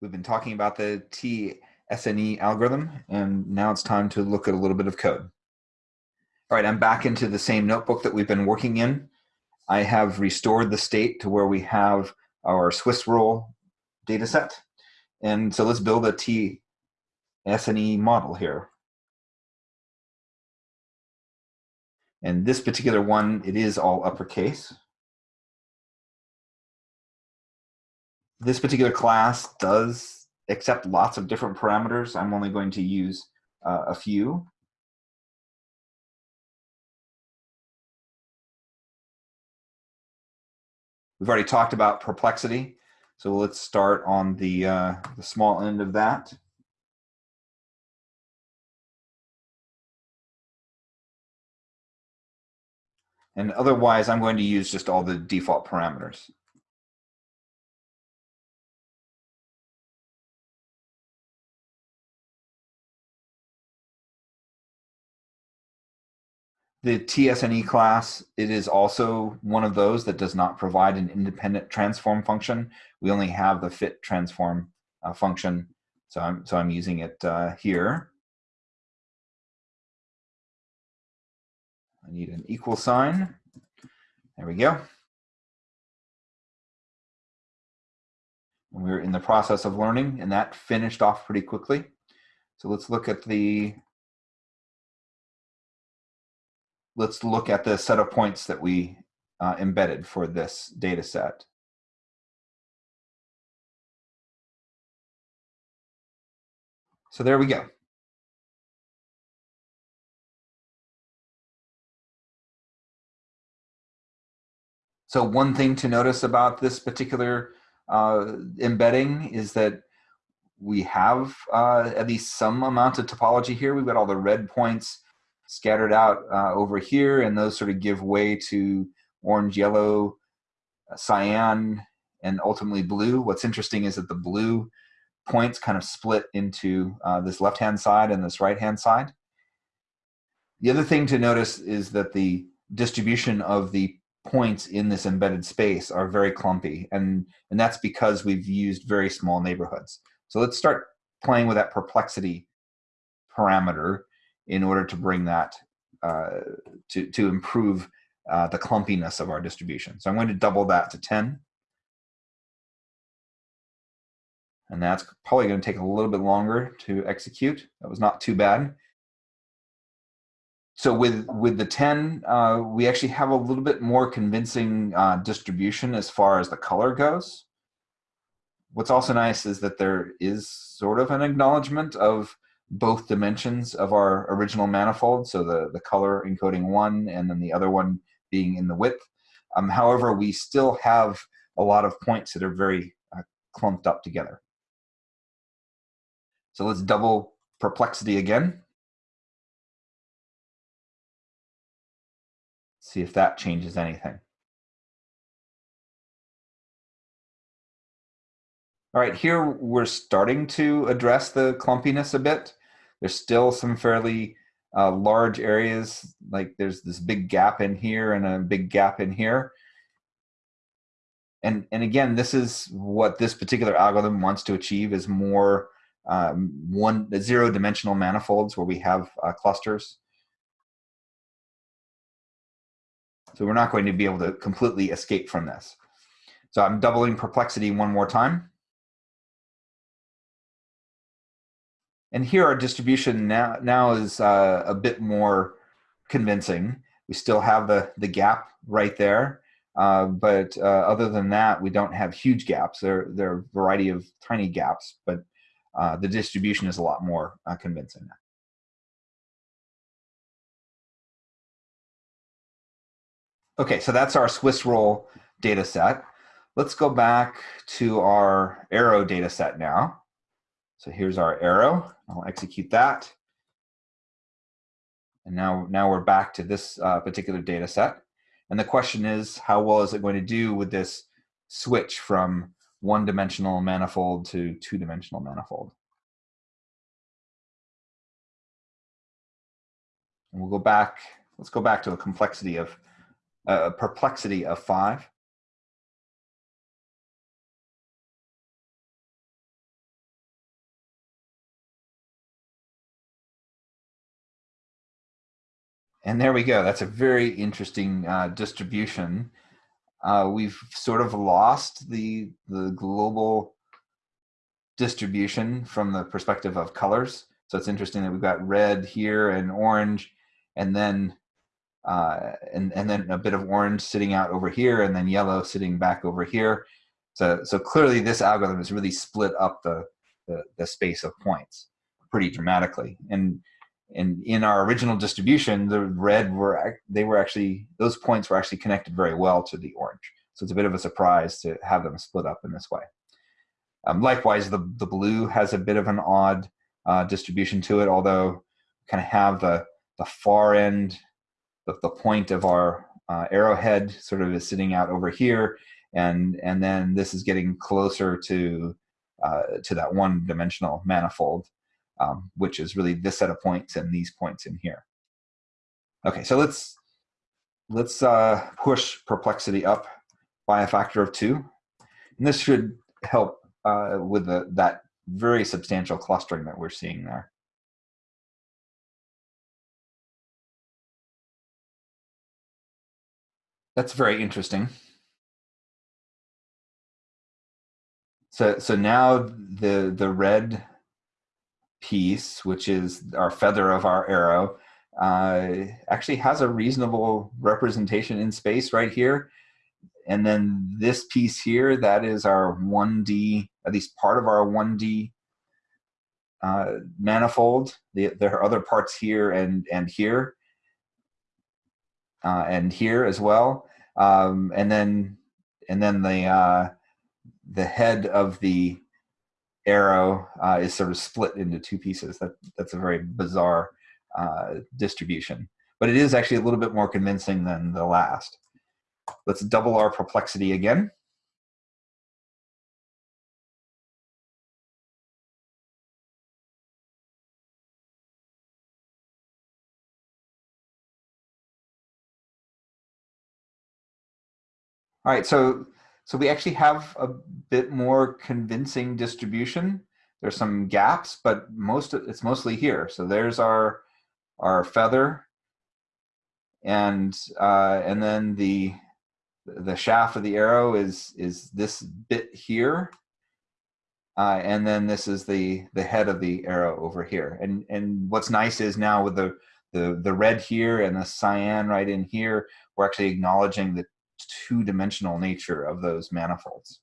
We've been talking about the TSNE algorithm, and now it's time to look at a little bit of code. All right, I'm back into the same notebook that we've been working in. I have restored the state to where we have our Swiss roll data set. And so let's build a TSNE model here. And this particular one, it is all uppercase. This particular class does accept lots of different parameters. I'm only going to use uh, a few. We've already talked about perplexity, so let's start on the, uh, the small end of that. And otherwise, I'm going to use just all the default parameters. The TSNE class, it is also one of those that does not provide an independent transform function. We only have the fit transform uh, function. So I'm, so I'm using it uh, here. I need an equal sign. There we go. And we're in the process of learning, and that finished off pretty quickly. So let's look at the let's look at the set of points that we uh, embedded for this data set. So there we go. So one thing to notice about this particular uh, embedding is that we have uh, at least some amount of topology here. We've got all the red points scattered out uh, over here, and those sort of give way to orange, yellow, uh, cyan, and ultimately blue. What's interesting is that the blue points kind of split into uh, this left-hand side and this right-hand side. The other thing to notice is that the distribution of the points in this embedded space are very clumpy, and, and that's because we've used very small neighborhoods. So let's start playing with that perplexity parameter in order to bring that uh, to, to improve uh, the clumpiness of our distribution. So I'm going to double that to 10. And that's probably going to take a little bit longer to execute. That was not too bad. So with, with the 10, uh, we actually have a little bit more convincing uh, distribution as far as the color goes. What's also nice is that there is sort of an acknowledgement of both dimensions of our original manifold, so the, the color encoding one and then the other one being in the width. Um, however, we still have a lot of points that are very uh, clumped up together. So let's double perplexity again. See if that changes anything. All right, here we're starting to address the clumpiness a bit. There's still some fairly uh, large areas, like there's this big gap in here and a big gap in here. And, and again, this is what this particular algorithm wants to achieve is more um, one zero dimensional manifolds where we have uh, clusters. So we're not going to be able to completely escape from this. So I'm doubling perplexity one more time. And here our distribution now, now is uh, a bit more convincing. We still have the, the gap right there. Uh, but uh, other than that, we don't have huge gaps. There, there are a variety of tiny gaps, but uh, the distribution is a lot more uh, convincing now. Okay, so that's our Swiss roll data set. Let's go back to our arrow data set now. So here's our arrow. I'll execute that. And now, now we're back to this uh, particular data set. And the question is, how well is it going to do with this switch from one-dimensional manifold to two-dimensional manifold? And we'll go back, let's go back to a complexity of, uh, perplexity of five. And there we go. That's a very interesting uh, distribution. Uh, we've sort of lost the, the global distribution from the perspective of colors. So it's interesting that we've got red here and orange, and then uh, and and then a bit of orange sitting out over here, and then yellow sitting back over here. So so clearly, this algorithm has really split up the the, the space of points pretty dramatically. And and in our original distribution, the red were they were actually those points were actually connected very well to the orange. So it's a bit of a surprise to have them split up in this way. Um, likewise, the, the blue has a bit of an odd uh, distribution to it, although kind of have the, the far end, the, the point of our uh, arrowhead sort of is sitting out over here, and, and then this is getting closer to, uh, to that one-dimensional manifold, um, which is really this set of points and these points in here. Okay, so let's, let's uh, push perplexity up by a factor of two. And this should help uh, with the, that very substantial clustering that we're seeing there. That's very interesting. So, so now the, the red piece, which is our feather of our arrow, uh, actually has a reasonable representation in space right here. And then this piece here, that is our 1D, at least part of our 1D uh, manifold. The, there are other parts here and, and here, uh, and here as well. Um, and then, and then the, uh, the head of the arrow uh, is sort of split into two pieces. That, that's a very bizarre uh, distribution. But it is actually a little bit more convincing than the last. Let's double our perplexity again. All right, so so we actually have a bit more convincing distribution. There's some gaps, but most it's mostly here. So there's our our feather, and uh, and then the the shaft of the arrow is is this bit here uh, and then this is the the head of the arrow over here and and what's nice is now with the the the red here and the cyan right in here we're actually acknowledging the two-dimensional nature of those manifolds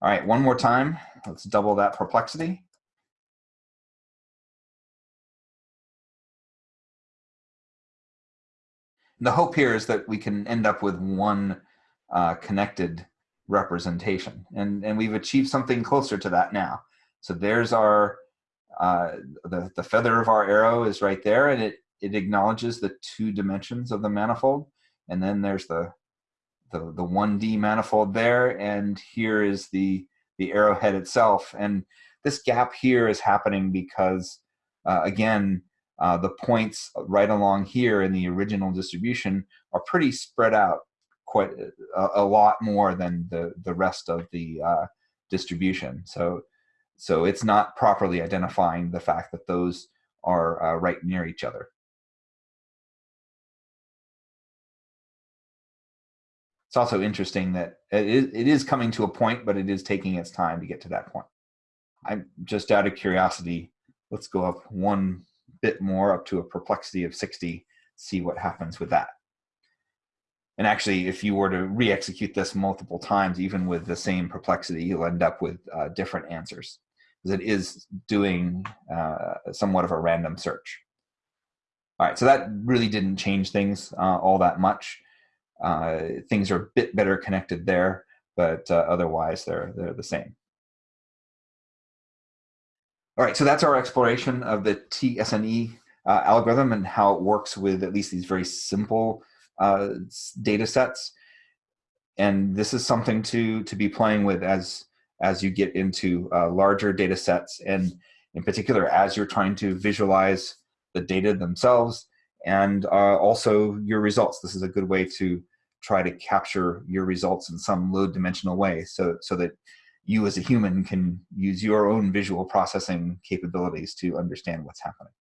all right one more time let's double that perplexity the hope here is that we can end up with one uh, connected representation. And, and we've achieved something closer to that now. So there's our, uh, the, the feather of our arrow is right there and it, it acknowledges the two dimensions of the manifold. And then there's the, the, the 1D manifold there. And here is the, the arrowhead itself. And this gap here is happening because, uh, again, uh, the points right along here in the original distribution are pretty spread out quite a, a lot more than the, the rest of the uh, distribution. So, so it's not properly identifying the fact that those are uh, right near each other. It's also interesting that it is, it is coming to a point, but it is taking its time to get to that point. I'm just out of curiosity, let's go up one bit more up to a perplexity of 60, see what happens with that. And actually, if you were to re-execute this multiple times, even with the same perplexity, you'll end up with uh, different answers. Because it is doing uh, somewhat of a random search. All right, so that really didn't change things uh, all that much. Uh, things are a bit better connected there, but uh, otherwise they're, they're the same. All right, so that's our exploration of the TSNE uh, algorithm and how it works with at least these very simple uh, data sets. And this is something to, to be playing with as, as you get into uh, larger data sets and in particular as you're trying to visualize the data themselves and uh, also your results. This is a good way to try to capture your results in some low dimensional way so, so that you as a human can use your own visual processing capabilities to understand what's happening.